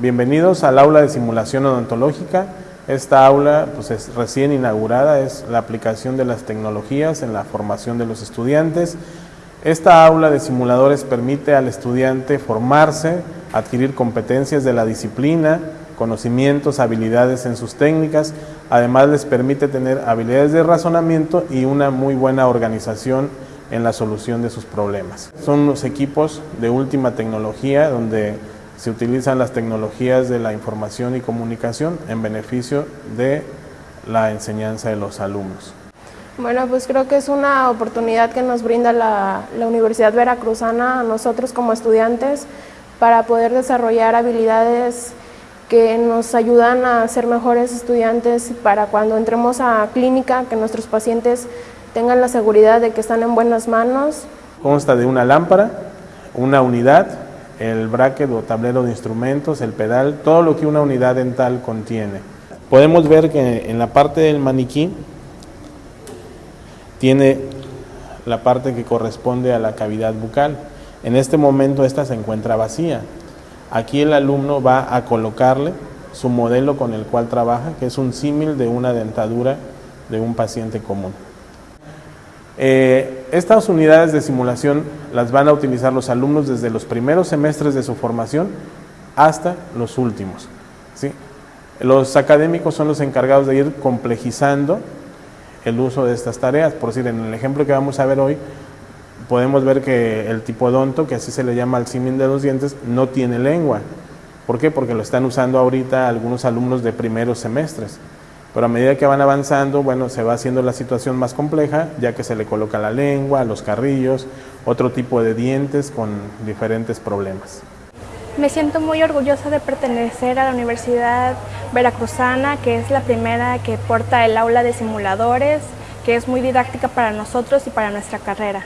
Bienvenidos al aula de simulación odontológica. Esta aula pues, es recién inaugurada, es la aplicación de las tecnologías en la formación de los estudiantes. Esta aula de simuladores permite al estudiante formarse, adquirir competencias de la disciplina, conocimientos, habilidades en sus técnicas, además les permite tener habilidades de razonamiento y una muy buena organización en la solución de sus problemas. Son los equipos de última tecnología donde se utilizan las tecnologías de la información y comunicación en beneficio de la enseñanza de los alumnos. Bueno, pues creo que es una oportunidad que nos brinda la, la, Universidad Veracruzana a nosotros como estudiantes para poder desarrollar habilidades que nos ayudan a ser mejores estudiantes para cuando entremos a clínica, que nuestros pacientes tengan la seguridad de que están en buenas manos. Consta de una lámpara, una unidad, el bracket o tablero de instrumentos, el pedal, todo lo que una unidad dental contiene. Podemos ver que en la parte del maniquí tiene la parte que corresponde a la cavidad bucal. En este momento esta se encuentra vacía. Aquí el alumno va a colocarle su modelo con el cual trabaja, que es un símil de una dentadura de un paciente común. Eh, estas unidades de simulación las van a utilizar los alumnos desde los primeros semestres de su formación hasta los últimos. ¿sí? Los académicos son los encargados de ir complejizando el uso de estas tareas. Por decir, en el ejemplo que vamos a ver hoy, podemos ver que el tipodonto, que así se le llama al símil de los dientes, no tiene lengua. ¿Por qué? Porque lo están usando ahorita algunos alumnos de primeros semestres. Pero a medida que van avanzando, bueno, se va haciendo la situación más compleja, ya que se le coloca la lengua, los carrillos, otro tipo de dientes con diferentes problemas. Me siento muy orgullosa de pertenecer a la Universidad Veracruzana, que es la primera que porta el aula de simuladores, que es muy didáctica para nosotros y para nuestra carrera.